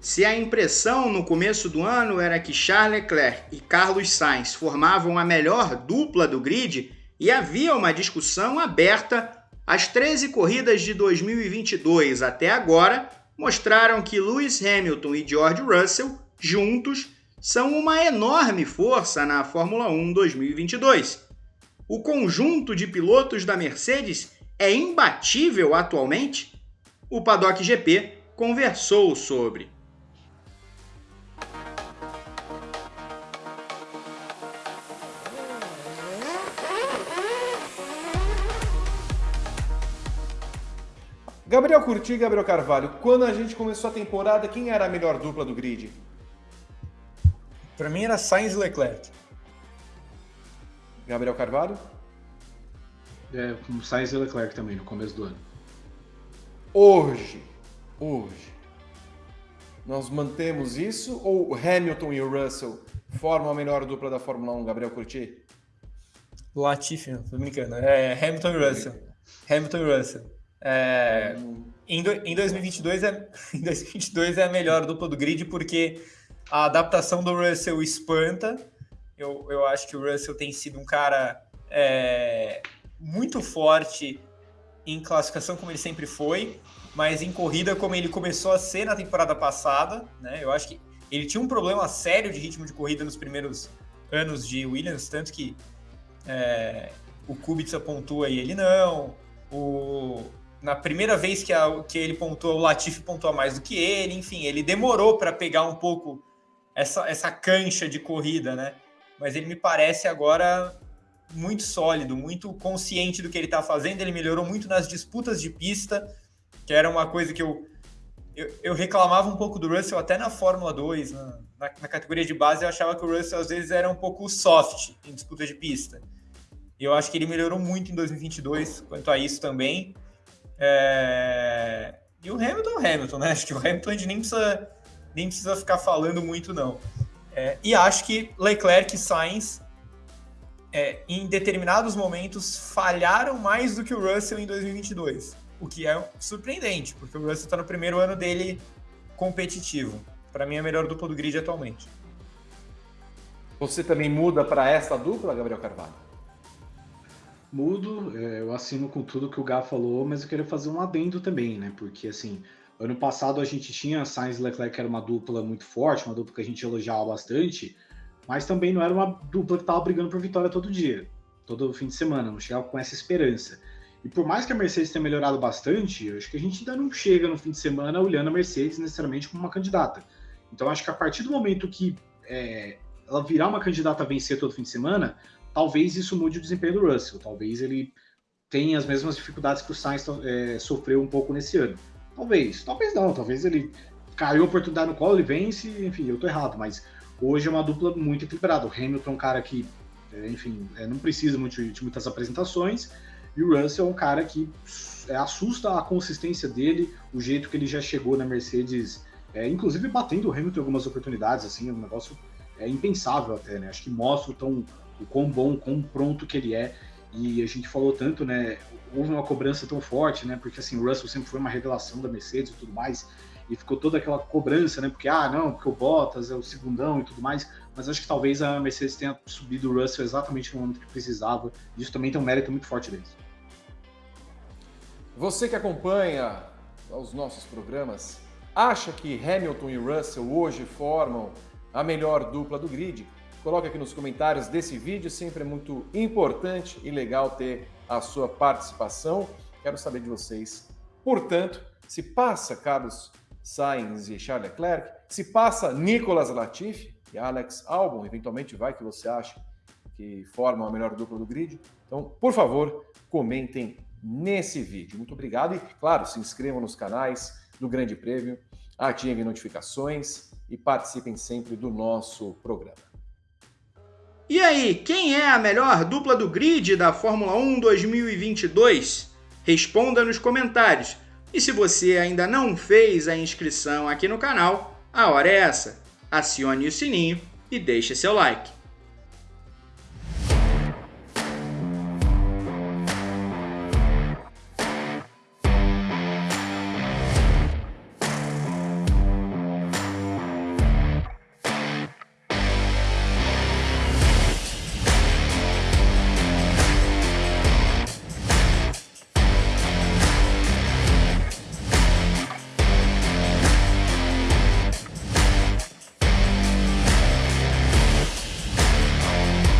Se a impressão no começo do ano era que Charles Leclerc e Carlos Sainz formavam a melhor dupla do grid e havia uma discussão aberta, as 13 corridas de 2022 até agora mostraram que Lewis Hamilton e George Russell, juntos, são uma enorme força na Fórmula 1 2022. O conjunto de pilotos da Mercedes é imbatível atualmente? O Paddock GP conversou sobre. Gabriel Curti e Gabriel Carvalho, quando a gente começou a temporada, quem era a melhor dupla do grid? Para mim era Sainz e Leclerc. Gabriel Carvalho? É, Sainz e Leclerc também, no começo do ano. Hoje, hoje, nós mantemos isso ou Hamilton e o Russell formam a melhor dupla da Fórmula 1, Gabriel Curti? Latifi, não, tô brincando. É Hamilton e Russell. Hamilton e Russell. É, em, do, em, 2022 é, em 2022 é a melhor dupla do grid porque a adaptação do Russell espanta. Eu, eu acho que o Russell tem sido um cara é, muito forte em classificação, como ele sempre foi, mas em corrida, como ele começou a ser na temporada passada. Né? Eu acho que ele tinha um problema sério de ritmo de corrida nos primeiros anos de Williams, tanto que é, o Kubica pontua e ele não. O, na primeira vez que, a, que ele pontuou, o Latifi pontuou mais do que ele, enfim, ele demorou para pegar um pouco essa, essa cancha de corrida, né? Mas ele me parece agora muito sólido, muito consciente do que ele está fazendo. Ele melhorou muito nas disputas de pista, que era uma coisa que eu, eu, eu reclamava um pouco do Russell até na Fórmula 2, na, na, na, categoria de base, eu achava que o Russell às vezes era um pouco soft em disputa de pista. Eu acho que ele melhorou muito em 2022 quanto a isso também. É... E o Hamilton, Hamilton, né? Acho que o Hamilton a gente nem precisa, nem precisa ficar falando muito, não. É... E acho que Leclerc e Sainz, é, em determinados momentos, falharam mais do que o Russell em 2022. O que é surpreendente, porque o Russell está no primeiro ano dele competitivo. Para mim, é a melhor dupla do grid atualmente. Você também muda para esta dupla, Gabriel Carvalho? Mudo, é, eu assino com tudo que o Gá falou, mas eu queria fazer um adendo também, né? Porque, assim, ano passado a gente tinha Sainz e Leclerc, que era uma dupla muito forte, uma dupla que a gente elogiava bastante, mas também não era uma dupla que estava brigando por vitória todo dia, todo fim de semana, não chegava com essa esperança. E por mais que a Mercedes tenha melhorado bastante, eu acho que a gente ainda não chega no fim de semana olhando a Mercedes necessariamente como uma candidata. Então, acho que a partir do momento que é, ela virar uma candidata a vencer todo fim de semana, talvez isso mude o desempenho do Russell. Talvez ele tenha as mesmas dificuldades que o Sainz é, sofreu um pouco nesse ano. Talvez, talvez não, talvez ele caiu a oportunidade no qual ele vence, enfim, eu tô errado, mas hoje é uma dupla muito equilibrada. O Hamilton é um cara que, é, enfim, é, não precisa muito de muitas apresentações, e o Russell é um cara que é, assusta a consistência dele, o jeito que ele já chegou na Mercedes, é, inclusive batendo o Hamilton em algumas oportunidades, assim, é um negócio é impensável até, né? Acho que mostra o tão o quão bom, o quão pronto que ele é. E a gente falou tanto, né? Houve uma cobrança tão forte, né? Porque assim, o Russell sempre foi uma revelação da Mercedes e tudo mais. E ficou toda aquela cobrança, né? Porque, ah, não, porque o Bottas é o segundão e tudo mais. Mas acho que talvez a Mercedes tenha subido o Russell exatamente no momento que precisava. Isso também tem um mérito muito forte deles. Você que acompanha os nossos programas, acha que Hamilton e Russell hoje formam a melhor dupla do grid? Coloque aqui nos comentários desse vídeo, sempre é muito importante e legal ter a sua participação. Quero saber de vocês. Portanto, se passa Carlos Sainz e Charles Leclerc, se passa Nicolas Latifi e Alex Albon, eventualmente vai que você acha que formam a melhor dupla do grid. Então, por favor, comentem nesse vídeo. Muito obrigado e, claro, se inscrevam nos canais do Grande Prêmio, ativem notificações e participem sempre do nosso programa. E aí, quem é a melhor dupla do grid da Fórmula 1 2022? Responda nos comentários. E se você ainda não fez a inscrição aqui no canal, a hora é essa. Acione o sininho e deixe seu like.